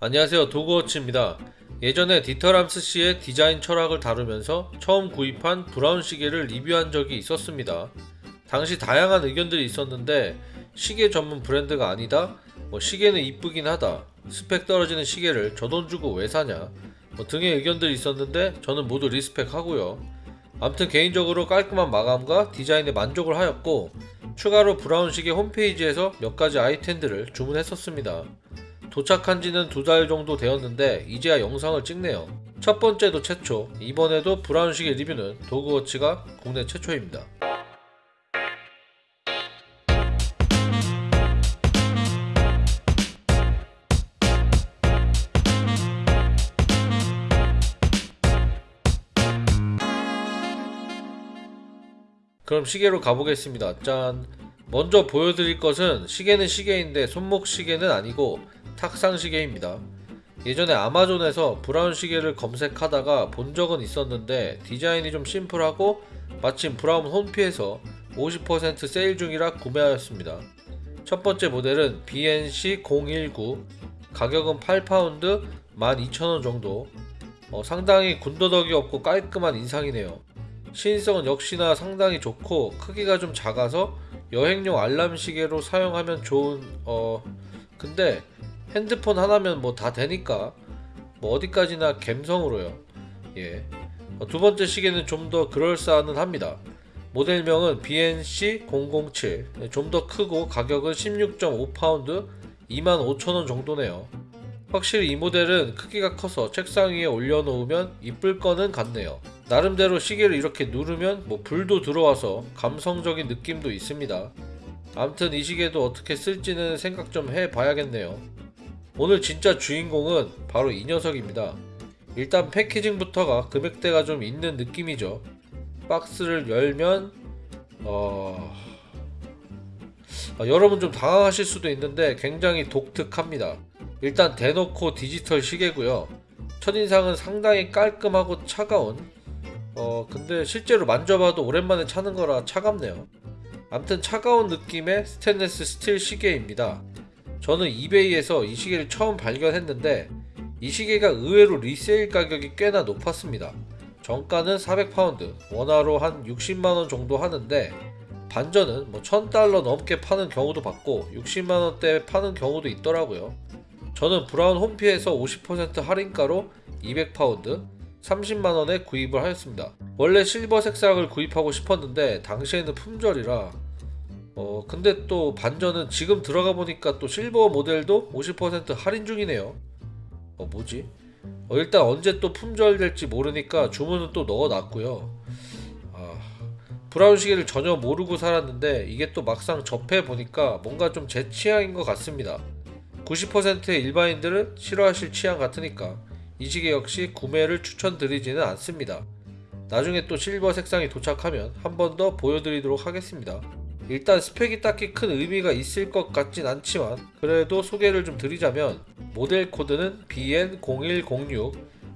안녕하세요 도그워치입니다. 예전에 디터람스 씨의 디자인 철학을 다루면서 처음 구입한 브라운 시계를 리뷰한 적이 있었습니다. 당시 다양한 의견들이 있었는데 시계 전문 브랜드가 아니다. 뭐 시계는 이쁘긴 하다. 스펙 떨어지는 시계를 저 돈 주고 왜 사냐. 뭐 등의 의견들이 있었는데 저는 모두 respect하고요. 암튼 개인적으로 깔끔한 마감과 디자인에 만족을 하였고 추가로 브라운 시계 홈페이지에서 몇 가지 아이템들을 주문했었습니다. 도착한 지는 두 달 정도 되었는데 이제야 영상을 찍네요. 첫 번째도 최초, 이번에도 브라운 시계 리뷰는 도그워치가 국내 최초입니다. 그럼 시계로 가보겠습니다. 짠. 먼저 보여드릴 것은 시계는 시계인데 손목 시계는 아니고 탁상 시계입니다. 예전에 아마존에서 브라운 시계를 검색하다가 본 적은 있었는데 디자인이 좀 심플하고 마침 브라운 홈피에서 50% 세일 중이라 구매하였습니다. 첫 번째 모델은 BNC019 가격은 8파운드 12,000원 정도 어, 상당히 군더더기 없고 깔끔한 인상이네요. 시인성은 역시나 상당히 좋고 크기가 좀 작아서 여행용 알람 시계로 사용하면 좋은 어 근데 핸드폰 하나면 뭐 다 되니까 뭐 어디까지나 갬성으로요. 예. 어, 두 번째 시계는 좀 더 그럴싸는 합니다. 모델명은 BNC007. 좀 더 크고 가격은 16.5파운드 25,000원 정도네요. 확실히 이 모델은 크기가 커서 책상 위에 올려놓으면 이쁠 거는 같네요. 나름대로 시계를 이렇게 누르면 뭐 불도 들어와서 감성적인 느낌도 있습니다. 암튼 이 시계도 어떻게 쓸지는 생각 좀 해봐야겠네요. 오늘 진짜 주인공은 바로 이 녀석입니다. 일단 패키징부터가 금액대가 좀 있는 느낌이죠. 박스를 열면 어... 아, 여러분 좀 당황하실 수도 있는데 굉장히 독특합니다. 일단 대놓고 디지털 시계고요. 첫인상은 상당히 깔끔하고 차가운 어 근데 실제로 만져봐도 오랜만에 차는 거라 차갑네요. 암튼 차가운 느낌의 스테인레스 스틸 시계입니다. 저는 이베이에서 이 시계를 처음 발견했는데 이 시계가 의외로 resale 가격이 꽤나 높았습니다. 정가는 400파운드, 원화로 한 60만원 정도 하는데 반전은 뭐 1000달러 넘게 파는 경우도 봤고 60만원대 파는 경우도 있더라고요. 저는 브라운 홈피에서 50% 할인가로 200파운드, 30만원에 구입을 하였습니다. 원래 실버 색상을 구입하고 싶었는데 당시에는 품절이라 어 근데 또 반전은 지금 들어가 보니까 또 실버 모델도 50% 할인 중이네요. 어 뭐지? 어, 일단 언제 또 품절될지 모르니까 주문은 또 넣어놨고요. 아, 브라운 시계를 전혀 모르고 살았는데 이게 또 막상 접해 보니까 뭔가 좀 제 취향인 것 같습니다. 90%의 일반인들은 싫어하실 취향 같으니까 이 시계 역시 구매를 추천드리지는 않습니다. 나중에 또 실버 색상이 도착하면 한 번 더 보여드리도록 하겠습니다. 일단 스펙이 딱히 큰 의미가 있을 것 같진 않지만 그래도 소개를 좀 드리자면 모델 코드는 BN0106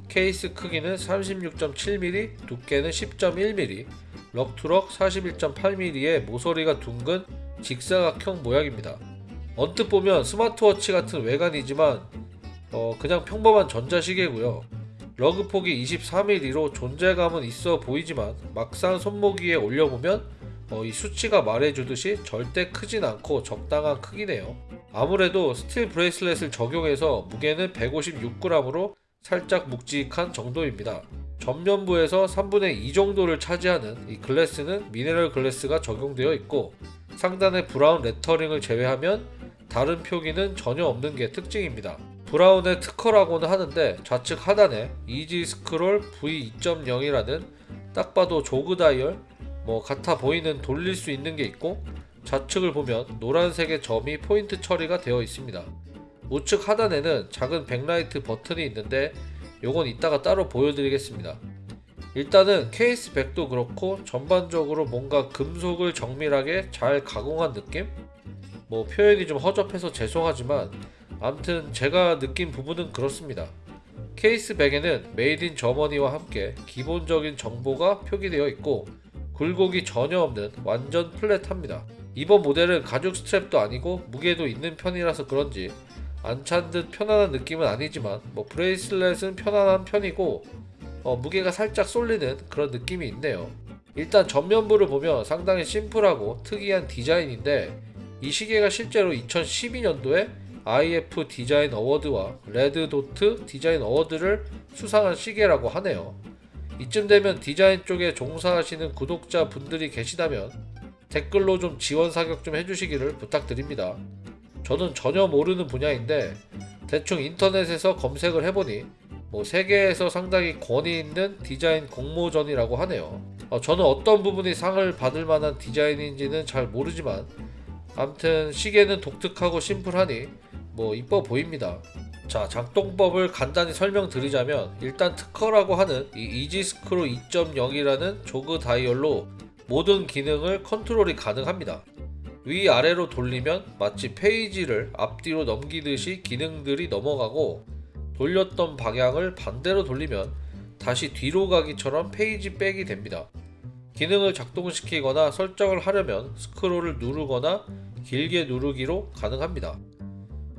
케이스 크기는 36.7mm 두께는 10.1mm 럭투럭 41.8mm의 모서리가 둥근 직사각형 모양입니다. 언뜻 보면 스마트워치 같은 외관이지만 어, 그냥 평범한 전자시계고요. lug 폭이 23mm로 존재감은 있어 보이지만 막상 손목 위에 올려보면 어, 이 수치가 말해주듯이 절대 크진 않고 적당한 크기네요. 아무래도 steel bracelet을 적용해서 무게는 156g으로 살짝 묵직한 정도입니다. 전면부에서 3분의 2 정도를 차지하는 이 glass는 mineral glass가 적용되어 있고 상단의 Braun 레터링을 제외하면 다른 표기는 전혀 없는 게 특징입니다. Braun의 특허라고는 하는데 좌측 하단에 Easy Scroll V2.0이라는 딱 봐도 jog dial 뭐 같아 보이는 돌릴 수 있는 게 있고 좌측을 보면 노란색의 점이 포인트 처리가 되어 있습니다. 우측 하단에는 작은 백라이트 버튼이 있는데 요건 이따가 따로 보여드리겠습니다. 일단은 case back도 그렇고 전반적으로 뭔가 금속을 정밀하게 잘 가공한 느낌? 뭐 표현이 좀 허접해서 죄송하지만 암튼 제가 느낀 부분은 그렇습니다. case back에는 Made in Germany와 함께 기본적인 정보가 표기되어 있고 굴곡이 전혀 없는 완전 flat합니다. 이번 모델은 가죽 스트랩도 아니고 무게도 있는 편이라서 그런지 안 찬 듯 편안한 느낌은 아니지만 뭐 bracelet은 편안한 편이고 어, 무게가 살짝 쏠리는 그런 느낌이 있네요. 일단 전면부를 보면 상당히 심플하고 특이한 디자인인데 이 시계가 실제로 2012년도에 IF 디자인 어워드와 레드 도트 디자인 어워드를 수상한 시계라고 하네요. 이쯤 되면 디자인 쪽에 종사하시는 구독자 분들이 계시다면 댓글로 좀 지원 사격 좀 해주시기를 부탁드립니다. 저는 전혀 모르는 분야인데 대충 인터넷에서 검색을 해보니 뭐 세계에서 상당히 권위 있는 디자인 공모전이라고 하네요. 어, 저는 어떤 부분이 상을 받을 만한 디자인인지는 잘 모르지만 암튼 시계는 독특하고 심플하니 뭐 이뻐 보입니다. 자 작동법을 간단히 설명드리자면 일단 특허라고 하는 이 이지스크로 2.0이라는 조그 다이얼로 모든 기능을 컨트롤이 가능합니다. 위아래로 돌리면 마치 페이지를 앞뒤로 넘기듯이 기능들이 넘어가고 돌렸던 방향을 반대로 돌리면 다시 뒤로 가기처럼 page back이 됩니다. 기능을 작동시키거나 설정을 하려면 스크롤을 누르거나 길게 누르기로 가능합니다.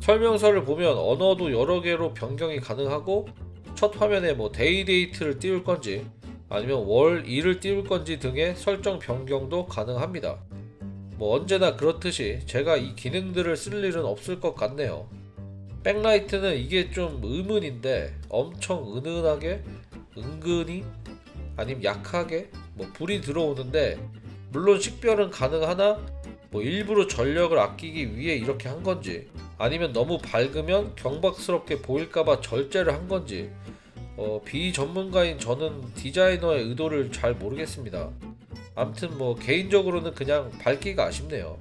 설명서를 보면 언어도 여러 개로 변경이 가능하고 첫 화면에 뭐 day date를 띄울 건지 아니면 월, 일을 띄울 건지 등의 설정 변경도 가능합니다. 뭐 언제나 그렇듯이 제가 이 기능들을 쓸 일은 없을 것 같네요. 백라이트는 이게 좀 의문인데 엄청 은은하게 은근히 아니면 약하게 뭐 불이 들어오는데 물론 식별은 가능하나 뭐 일부러 전력을 아끼기 위해 이렇게 한 건지 아니면 너무 밝으면 경박스럽게 보일까봐 절제를 한 건지 어, 비전문가인 저는 디자이너의 의도를 잘 모르겠습니다. 암튼 뭐 개인적으로는 그냥 밝기가 아쉽네요.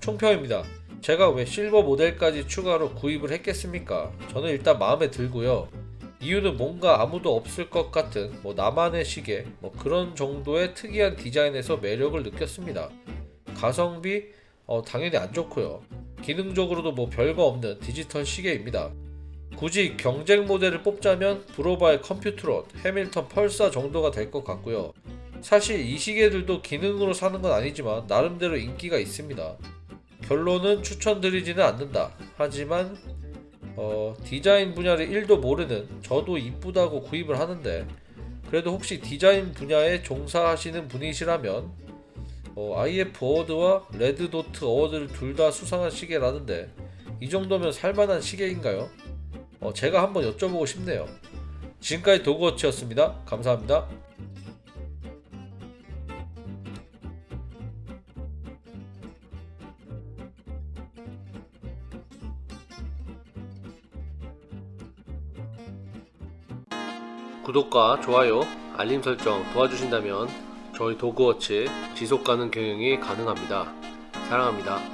총평입니다. 제가 왜 실버 모델까지 추가로 구입을 했겠습니까? 저는 일단 마음에 들고요. 이유는 뭔가 아무도 없을 것 같은 뭐 나만의 시계 뭐 그런 정도의 특이한 디자인에서 매력을 느꼈습니다. 가성비 어, 당연히 안 좋고요. 기능적으로도 뭐 별거 없는 디지털 시계입니다. 굳이 경쟁 모델을 뽑자면 브로바의 컴퓨트론, 해밀턴 펄사 정도가 될 것 같고요. 사실 이 시계들도 기능으로 사는 건 아니지만 나름대로 인기가 있습니다. 결론은 추천드리지는 않는다. 하지만 어, 디자인 분야를 1도 모르는 저도 이쁘다고 구입을 하는데 그래도 혹시 디자인 분야에 종사하시는 분이시라면 어, IF 어워드와 레드 도트 어워드를 둘 다 수상한 시계라는데 이 정도면 살만한 시계인가요? 어, 제가 한번 여쭤보고 싶네요. 지금까지 도그워치였습니다. 감사합니다. 구독과 좋아요, 알림 설정 도와주신다면 저희 도그워치 지속가능 경영이 가능합니다. 사랑합니다.